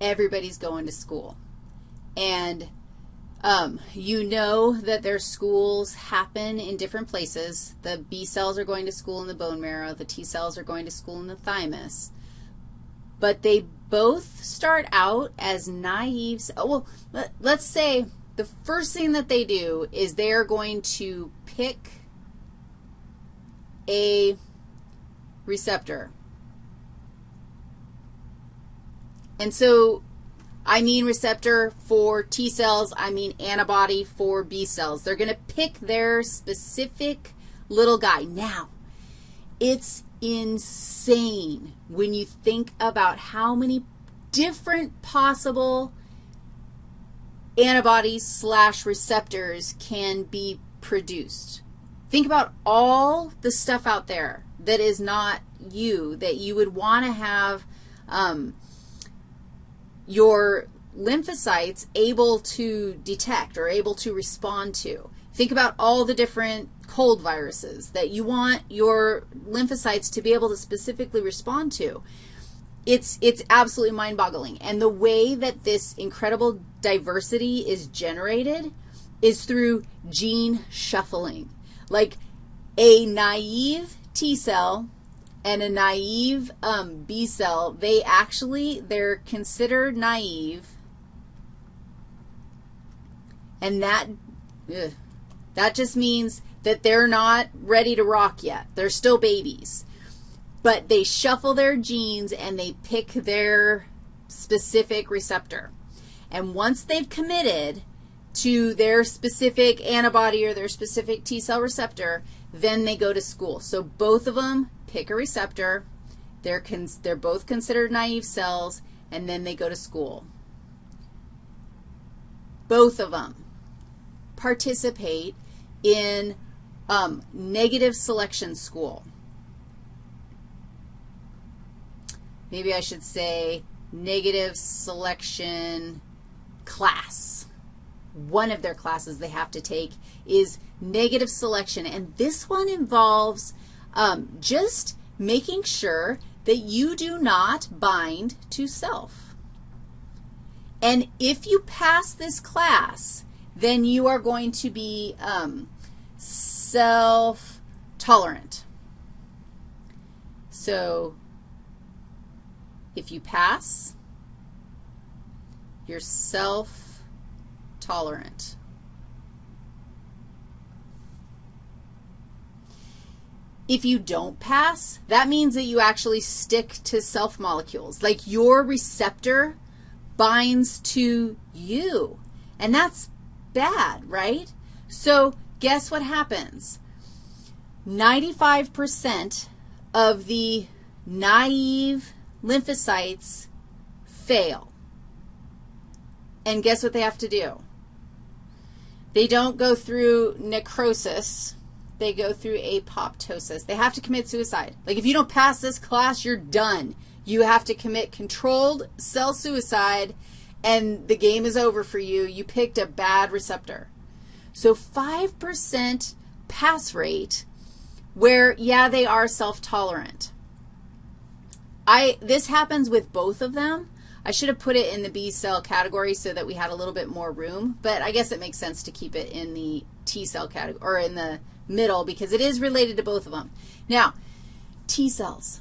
everybody's going to school. And um, you know that their schools happen in different places. The B cells are going to school in the bone marrow. The T cells are going to school in the thymus. But they both start out as naive. Well, let's say the first thing that they do is they are going to pick a receptor. And so I mean receptor for T cells, I mean antibody for B cells. They're going to pick their specific little guy. Now, it's insane when you think about how many different possible antibodies slash receptors can be produced. Think about all the stuff out there that is not you, that you would want to have um, your lymphocytes able to detect or able to respond to. Think about all the different cold viruses that you want your lymphocytes to be able to specifically respond to. It's, it's absolutely mind-boggling. And the way that this incredible diversity is generated is through gene shuffling. Like a naive T cell and a naive um, B cell, they actually, they're considered naive, and that, ugh, that just means that they're not ready to rock yet. They're still babies. But they shuffle their genes and they pick their specific receptor. And once they've committed to their specific antibody or their specific T cell receptor, then they go to school. So both of them pick a receptor. They're, they're both considered naive cells, and then they go to school. Both of them participate in um, negative selection school. Maybe I should say negative selection class. One of their classes they have to take is negative selection, and this one involves um, just making sure that you do not bind to self. And if you pass this class, then you are going to be um, self-tolerant. So if you pass, you're self-tolerant. If you don't pass, that means that you actually stick to self molecules. Like your receptor binds to you, and that's bad, right? So guess what happens? 95% of the naive lymphocytes fail. And guess what they have to do? They don't go through necrosis. They go through apoptosis. They have to commit suicide. Like if you don't pass this class, you're done. You have to commit controlled cell suicide, and the game is over for you. You picked a bad receptor. So 5% pass rate where, yeah, they are self-tolerant. I, this happens with both of them. I should have put it in the B cell category so that we had a little bit more room, but I guess it makes sense to keep it in the T cell category, or in the middle because it is related to both of them. Now, T cells.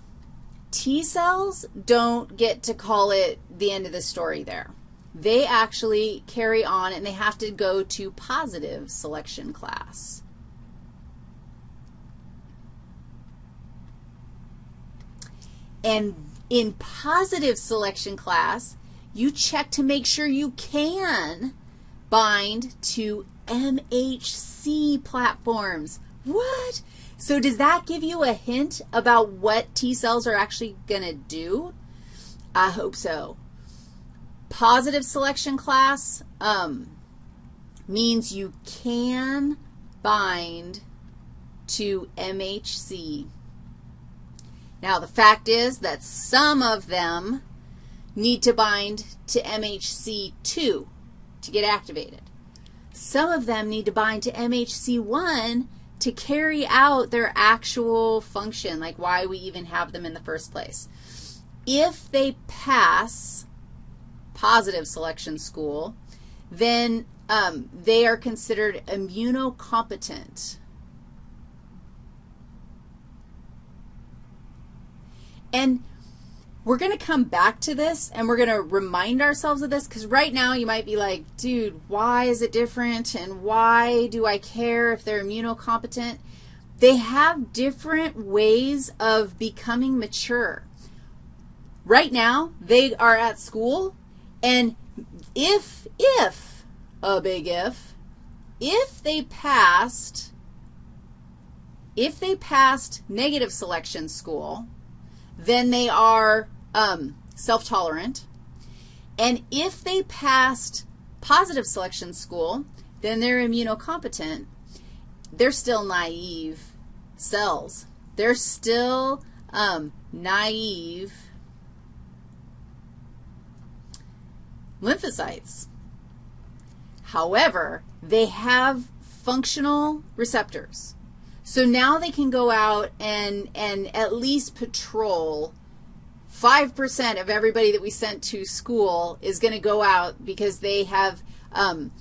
T cells don't get to call it the end of the story there. They actually carry on, and they have to go to positive selection class. And in positive selection class, you check to make sure you can bind to MHC platforms. What? So does that give you a hint about what T cells are actually going to do? I hope so. Positive selection class um, means you can bind to MHC. Now, the fact is that some of them need to bind to MHC2 to get activated. Some of them need to bind to MHC1 to carry out their actual function, like why we even have them in the first place. If they pass positive selection school, then um, they are considered immunocompetent. And we're going to come back to this and we're going to remind ourselves of this because right now you might be like, dude, why is it different and why do I care if they're immunocompetent? They have different ways of becoming mature. Right now, they are at school, and if, if, a big if, if they passed, if they passed negative selection school, then they are um, self-tolerant. And if they passed positive selection school, then they're immunocompetent. They're still naive cells. They're still um, naive lymphocytes. However, they have functional receptors. So now they can go out and, and at least patrol 5% of everybody that we sent to school is going to go out because they have um,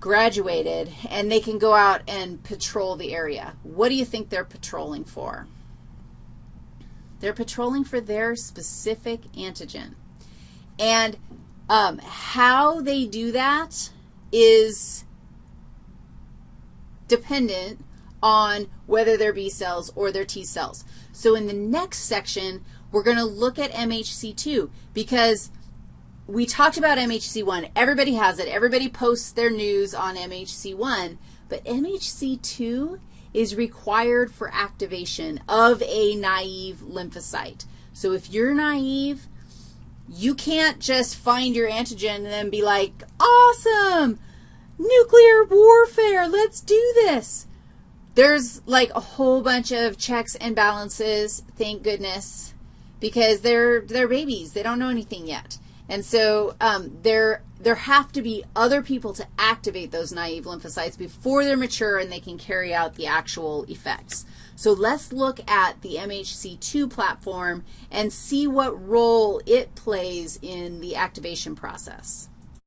graduated and they can go out and patrol the area. What do you think they're patrolling for? They're patrolling for their specific antigen. And um, how they do that is dependent on whether they're B cells or their T cells. So in the next section, we're going to look at MHC2 because we talked about MHC1. Everybody has it. Everybody posts their news on MHC1, but MHC2 is required for activation of a naive lymphocyte. So if you're naive, you can't just find your antigen and then be like, awesome, nuclear warfare, let's do this. There's like a whole bunch of checks and balances, thank goodness, because they're, they're babies. They don't know anything yet. And so um, there, there have to be other people to activate those naive lymphocytes before they're mature and they can carry out the actual effects. So let's look at the MHC2 platform and see what role it plays in the activation process.